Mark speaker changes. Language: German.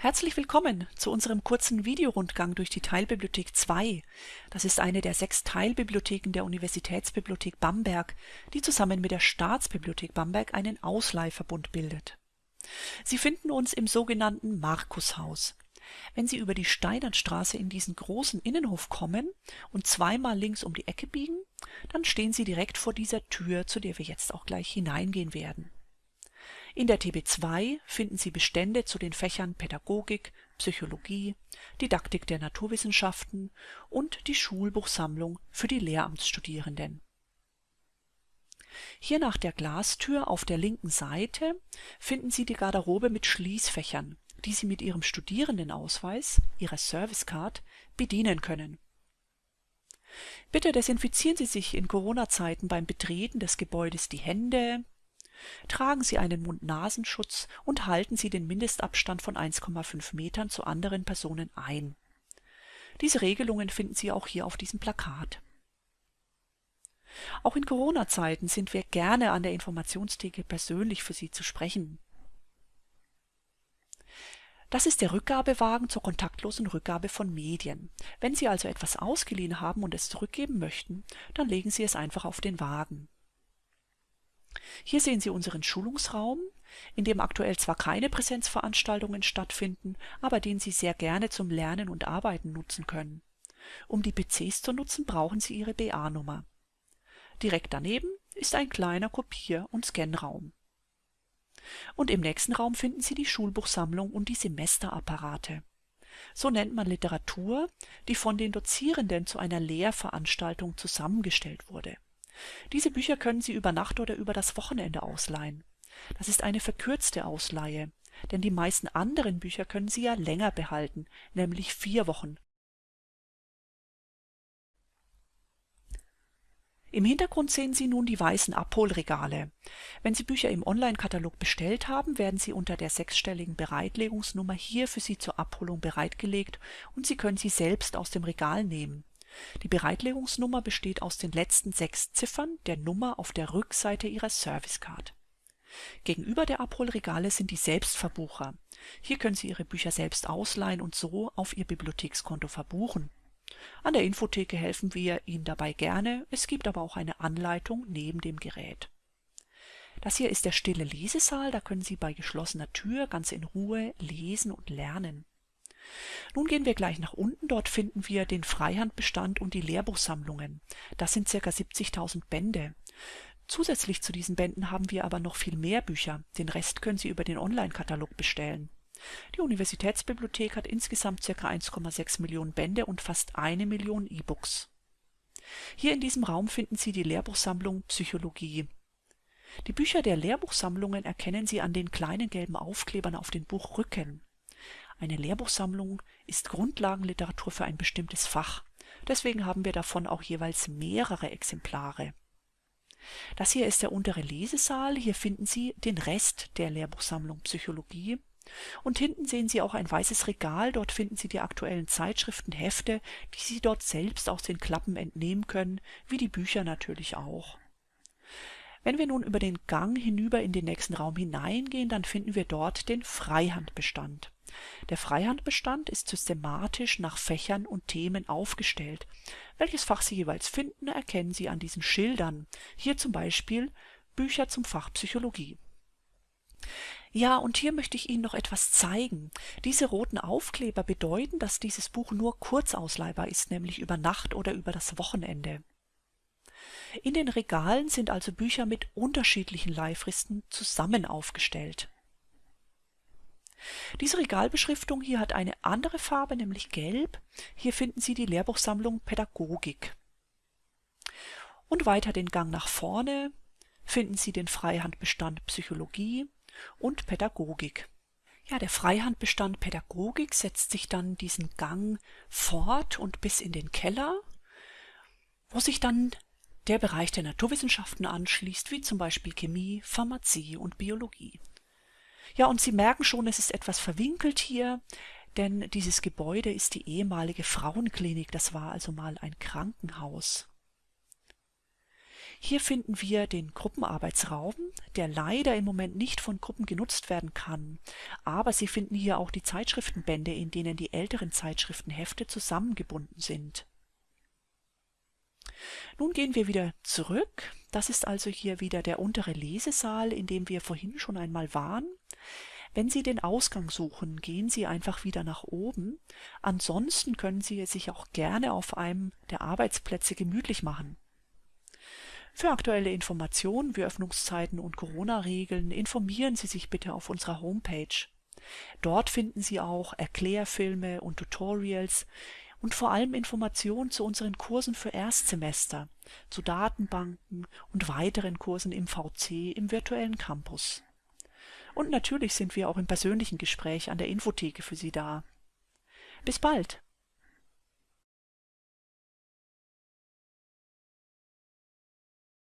Speaker 1: Herzlich willkommen zu unserem kurzen Videorundgang durch die Teilbibliothek 2. Das ist eine der sechs Teilbibliotheken der Universitätsbibliothek Bamberg, die zusammen mit der Staatsbibliothek Bamberg einen Ausleihverbund bildet. Sie finden uns im sogenannten Markushaus. Wenn Sie über die Steinernstraße in diesen großen Innenhof kommen und zweimal links um die Ecke biegen, dann stehen Sie direkt vor dieser Tür, zu der wir jetzt auch gleich hineingehen werden. In der TB2 finden Sie Bestände zu den Fächern Pädagogik, Psychologie, Didaktik der Naturwissenschaften und die Schulbuchsammlung für die Lehramtsstudierenden. Hier nach der Glastür auf der linken Seite finden Sie die Garderobe mit Schließfächern, die Sie mit Ihrem Studierendenausweis, Ihrer Servicecard, bedienen können. Bitte desinfizieren Sie sich in Corona-Zeiten beim Betreten des Gebäudes die Hände, Tragen Sie einen Mund-Nasenschutz und halten Sie den Mindestabstand von 1,5 Metern zu anderen Personen ein. Diese Regelungen finden Sie auch hier auf diesem Plakat. Auch in Corona-Zeiten sind wir gerne an der Informationstheke persönlich für Sie zu sprechen. Das ist der Rückgabewagen zur kontaktlosen Rückgabe von Medien. Wenn Sie also etwas ausgeliehen haben und es zurückgeben möchten, dann legen Sie es einfach auf den Wagen. Hier sehen Sie unseren Schulungsraum, in dem aktuell zwar keine Präsenzveranstaltungen stattfinden, aber den Sie sehr gerne zum Lernen und Arbeiten nutzen können. Um die PCs zu nutzen, brauchen Sie Ihre BA-Nummer. Direkt daneben ist ein kleiner Kopier- und Scanraum. Und im nächsten Raum finden Sie die Schulbuchsammlung und die Semesterapparate. So nennt man Literatur, die von den Dozierenden zu einer Lehrveranstaltung zusammengestellt wurde diese Bücher können Sie über Nacht oder über das Wochenende ausleihen. Das ist eine verkürzte Ausleihe, denn die meisten anderen Bücher können Sie ja länger behalten, nämlich vier Wochen. Im Hintergrund sehen Sie nun die weißen Abholregale. Wenn Sie Bücher im Online-Katalog bestellt haben, werden sie unter der sechsstelligen Bereitlegungsnummer hier für Sie zur Abholung bereitgelegt und Sie können sie selbst aus dem Regal nehmen. Die Bereitlegungsnummer besteht aus den letzten sechs Ziffern der Nummer auf der Rückseite Ihrer Servicecard. Gegenüber der Abholregale sind die Selbstverbucher. Hier können Sie Ihre Bücher selbst ausleihen und so auf Ihr Bibliothekskonto verbuchen. An der Infotheke helfen wir Ihnen dabei gerne, es gibt aber auch eine Anleitung neben dem Gerät. Das hier ist der stille Lesesaal, da können Sie bei geschlossener Tür ganz in Ruhe lesen und lernen. Nun gehen wir gleich nach unten. Dort finden wir den Freihandbestand und die Lehrbuchsammlungen. Das sind ca. 70.000 Bände. Zusätzlich zu diesen Bänden haben wir aber noch viel mehr Bücher. Den Rest können Sie über den Online-Katalog bestellen. Die Universitätsbibliothek hat insgesamt ca. 1,6 Millionen Bände und fast eine Million E-Books. Hier in diesem Raum finden Sie die Lehrbuchsammlung Psychologie. Die Bücher der Lehrbuchsammlungen erkennen Sie an den kleinen gelben Aufklebern auf den Buchrücken. Eine Lehrbuchsammlung ist Grundlagenliteratur für ein bestimmtes Fach. Deswegen haben wir davon auch jeweils mehrere Exemplare. Das hier ist der untere Lesesaal. Hier finden Sie den Rest der Lehrbuchsammlung Psychologie. Und hinten sehen Sie auch ein weißes Regal. Dort finden Sie die aktuellen Zeitschriften, Hefte, die Sie dort selbst aus den Klappen entnehmen können, wie die Bücher natürlich auch. Wenn wir nun über den Gang hinüber in den nächsten Raum hineingehen, dann finden wir dort den Freihandbestand. Der Freihandbestand ist systematisch nach Fächern und Themen aufgestellt. Welches Fach Sie jeweils finden, erkennen Sie an diesen Schildern. Hier zum Beispiel Bücher zum Fach Psychologie. Ja, und hier möchte ich Ihnen noch etwas zeigen. Diese roten Aufkleber bedeuten, dass dieses Buch nur kurz ausleihbar ist, nämlich über Nacht oder über das Wochenende. In den Regalen sind also Bücher mit unterschiedlichen Leihfristen zusammen aufgestellt. Diese Regalbeschriftung hier hat eine andere Farbe, nämlich gelb. Hier finden Sie die Lehrbuchsammlung Pädagogik. Und weiter den Gang nach vorne finden Sie den Freihandbestand Psychologie und Pädagogik. Ja, der Freihandbestand Pädagogik setzt sich dann diesen Gang fort und bis in den Keller, wo sich dann der Bereich der Naturwissenschaften anschließt, wie zum Beispiel Chemie, Pharmazie und Biologie. Ja, und Sie merken schon, es ist etwas verwinkelt hier, denn dieses Gebäude ist die ehemalige Frauenklinik, das war also mal ein Krankenhaus. Hier finden wir den Gruppenarbeitsraum, der leider im Moment nicht von Gruppen genutzt werden kann. Aber Sie finden hier auch die Zeitschriftenbände, in denen die älteren Zeitschriftenhefte zusammengebunden sind. Nun gehen wir wieder zurück. Das ist also hier wieder der untere Lesesaal, in dem wir vorhin schon einmal waren. Wenn Sie den Ausgang suchen, gehen Sie einfach wieder nach oben. Ansonsten können Sie sich auch gerne auf einem der Arbeitsplätze gemütlich machen. Für aktuelle Informationen wie Öffnungszeiten und Corona-Regeln informieren Sie sich bitte auf unserer Homepage. Dort finden Sie auch Erklärfilme und Tutorials und vor allem Informationen zu unseren Kursen für Erstsemester, zu Datenbanken und weiteren Kursen im VC im virtuellen Campus. Und natürlich sind wir auch im persönlichen Gespräch an der Infotheke für Sie da. Bis bald!